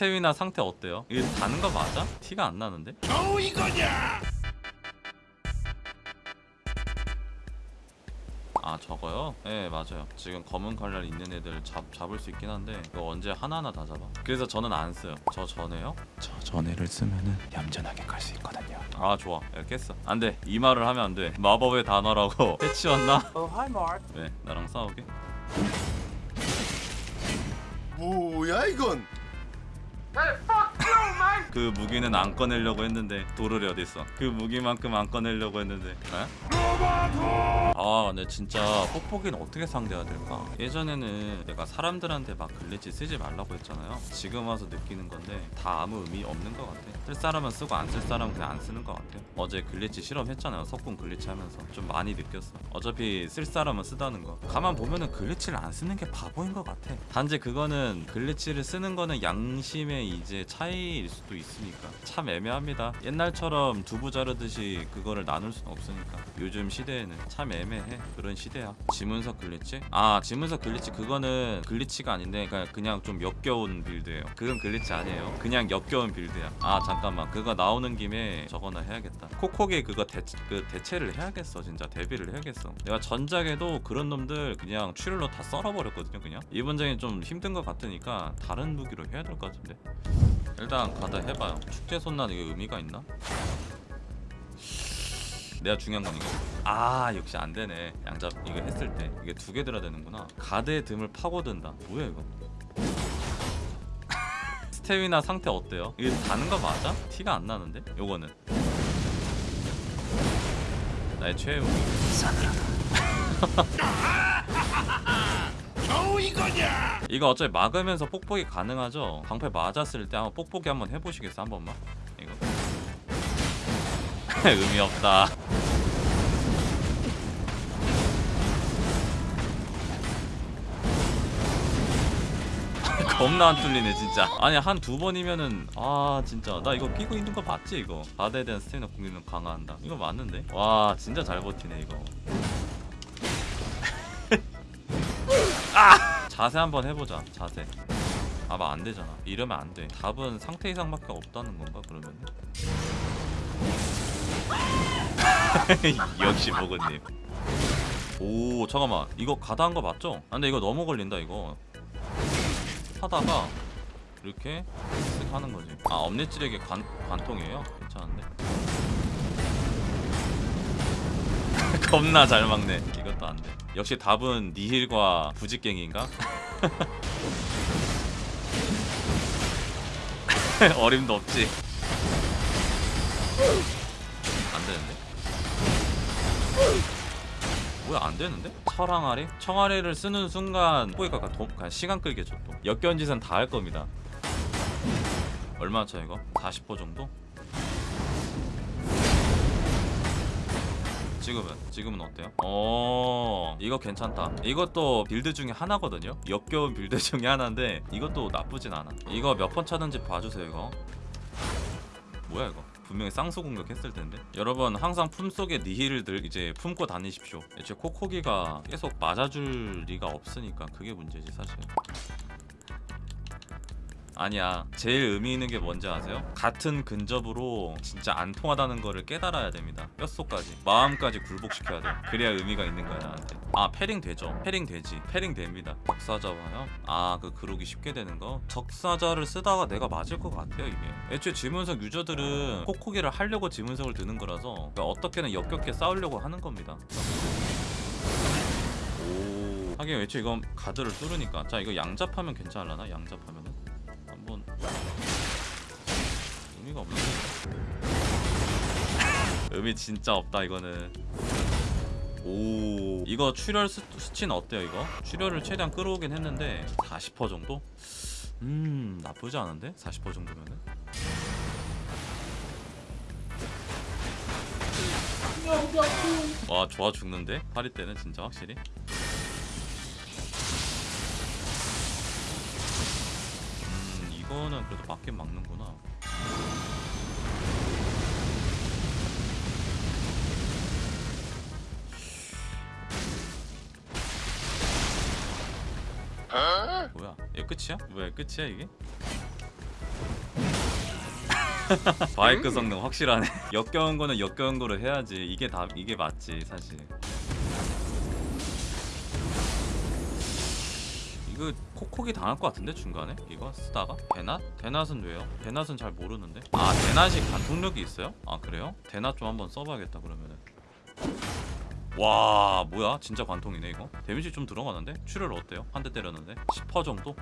스태미나 상태 어때요? 이게 다는 거 맞아? 티가 안 나는데? 겨우 이거냐? 아 저거요? 네 맞아요 지금 검은 칼날 있는 애들 잡, 잡을 수 있긴 한데 그거 언제 하나하나 다 잡아 그래서 저는 안 써요 저 전에요? 저 전에를 쓰면은 얌전하게 갈 수 있거든요 아 좋아 야, 깼어 안돼 이 말을 하면 안돼 마법의 단어라고 해치웠나? Oh, hi, Mark. 왜 나랑 싸우게? 뭐야 이건? Hey, fuck! 그 무기는 안 꺼내려고 했는데 도르리 어딨어? 그 무기만큼 안 꺼내려고 했는데 에? 아 근데 진짜 뽁뽁이는 어떻게 상대해야 될까? 예전에는 내가 사람들한테 막 glitch 쓰지 말라고 했잖아요. 지금 와서 느끼는 건데 다 아무 의미 없는 것 같아. 쓸 사람은 쓰고 안 쓸 사람은 그냥 안 쓰는 것 같아요 어제 glitch 실험했잖아요. 석궁 glitch 하면서. 좀 많이 느꼈어. 어차피 쓸 사람은 쓴다는 거. 가만 보면은 glitch를 안 쓰는 게 바보인 것 같아. 단지 그거는 glitch를 쓰는 거는 양심의 이제 차이일 수도 있으니까. 참 애매합니다. 옛날처럼 두부 자르듯이 그거를 나눌 수는 없으니까. 요즘 시대에는 참 애매해. 그런 시대야. 지문석 glitch? 아 지문석 glitch 그거는 glitch가 아닌데 그냥, 그냥 좀 역겨운 build예요. 그건 glitch 아니에요. 그냥 역겨운 build야. 아 잠깐만. 그거 나오는 김에 저거나 해야겠다. 코코게 그거 대, 그 대체를 해야겠어. 진짜 대비를 해야겠어. 내가 전작에도 그런 놈들 그냥 출혈로 다 썰어버렸거든요 그냥. 이번 작에 좀 힘든 것 같으니까 다른 무기로 해야 될 것 같은데. 일단 가다 해 봐요. 축제 손난 이게 의미가 있나? 내가 중요한 건 이거. 아 역시 안 되네. 양잡 이거 했을 때. 이게 두 개 들어야 되는구나. 가드의 듬을 파고든다. 뭐야 이거? 스태미나 상태 어때요? 이게 다는 거 맞아? 티가 안 나는데? 요거는. 나의 최애 무기. 겨우 이거냐? 이거 어차피 막으면서 뽁뽁이 가능하죠? 방패 맞았을 때 한번 뽁뽁이 한번 해보시겠어 한 번만? 이거 의미 없다 겁나 안 뚫리네 진짜 아니 한 두 번이면은 아 진짜 나 이거 끼고 있는 거 맞지 이거 바다에 대한 스태미나 공격은 강화한다 이거 맞는데? 와 진짜 잘 버티네 이거 아! 자세 한번 해보자 자세. 아마 안 되잖아. 이러면 안돼. 답은 상태 이상밖에 없다는 건가 그러면 역시 보건님. 오 잠깐만. 이거 가다 한 거 맞죠? 아 근데 이거 너무 걸린다 이거. 하다가 이렇게 쓱 하는 거지. 아 엄니찌르기 관, 관통이에요? 괜찮은데 겁나 잘 막네 이것도 안돼 역시 답은 니힐과 부직갱인가? 어림도 없지 안 되는데? 뭐야 안 되는데? 철항아리? 청아리를 쓰는 순간 꼬이가 도, 그냥 시간 끌겠죠 또 역겨운 짓은 다 할 겁니다 얼마 차 이거? 40% 정도? 지금은? 지금은 어때요? 어 이거 괜찮다. 이것도 build 중에 하나거든요? 역겨운 build 중에 하나인데 이것도 나쁘진 않아. 이거 몇 번 차는지 봐주세요 이거. 뭐야 이거? 분명히 쌍수 공격했을 텐데. 여러분 항상 품속에 니힐을 들 이제 품고 다니십시오. 애초에 코코기가 계속 맞아줄 리가 없으니까 그게 문제지 사실 아니야. 제일 의미 있는 게 뭔지 아세요? 같은 근접으로 진짜 안 통하다는 거를 깨달아야 됩니다. 뼛속까지. 마음까지 굴복시켜야 돼 그래야 의미가 있는 거야 나한테. 아 parrying 되죠. parrying 되지. parrying 됩니다. 적사자와요? 아그 그러기 쉽게 되는 거? 적사자를 쓰다가 내가 맞을 것 같아요 이게. 애초에 지문석 유저들은 코코기를 하려고 지문석을 드는 거라서 그러니까 어떻게든 역겹게 싸우려고 하는 겁니다. 오. 하긴 애초에 이건 가드를 뚫으니까. 자 이거 양잡하면 괜찮을라나? 양잡하면은 의미가 없네 의미 진짜 없다 이거는 오 이거 출혈 수, 수치는 어때요 이거? 출혈을 최대한 끌어오긴 했는데 40% 정도? 음 나쁘지 않은데? 40% 정도면은 와 좋아 죽는데? 파리 때는 진짜 확실히 음 이거는 그래도 맞긴 막는구나 뭐야 얘 끝이야? 뭐야 끝이야 이게? 바이크 성능 확실하네 역겨운 거는 역겨운 거로 해야지 이게 다 이게 맞지 사실 이거 콕콕이 당할 것 같은데 중간에 이거 쓰다가 대낫? 대낫은 왜요? 대낫은 잘 모르는데 아 대낫이 관통력이 있어요? 아 그래요? 대낫 좀 한번 써봐야겠다 그러면은 와 뭐야 진짜 관통이네 이거 데미지 좀 들어가는데? 출혈 어때요? 한 대 때렸는데 10% 정도?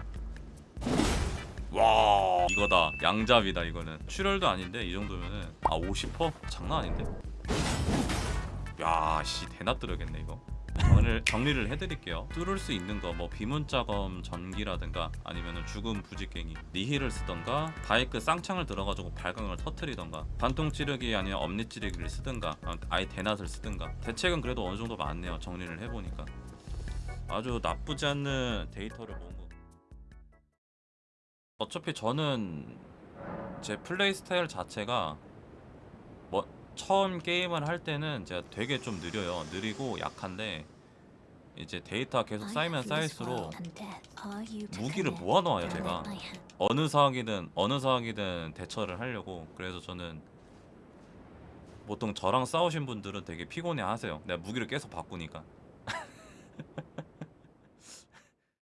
와 이거다 양잡이다 이거는 출혈도 아닌데 이 정도면은 아 50%? 장난 아닌데? 야씨 대낮 들어겠네 이거 정리를, 정리를 해드릴게요. 뚫을 수 있는 거 뭐 비문자검 전기라든가 아니면은 죽음 부직갱이 니힐을 쓰던가 바이크 쌍창을 들어가지고 발광을 터트리던가 반통 찌르기 아니면 엄니 찌르기를 쓰든가 아, 아예 대낮을 쓰든가. 대책은 그래도 어느 정도 많네요 정리를 해보니까. 아주 나쁘지 않는 데이터를 모은 거. 어차피 저는 제 플레이 스타일 자체가 뭐 처음 게임을 할 때는 제가 되게 좀 느려요. 느리고 약한데 이제 데이터가 계속 쌓이면 쌓일수록 무기를 모아놓아요 제가 어느 사학이든 어느 사학이든 대처를 하려고 그래서 저는 보통 저랑 싸우신 분들은 되게 피곤해하세요. 내가 무기를 계속 바꾸니까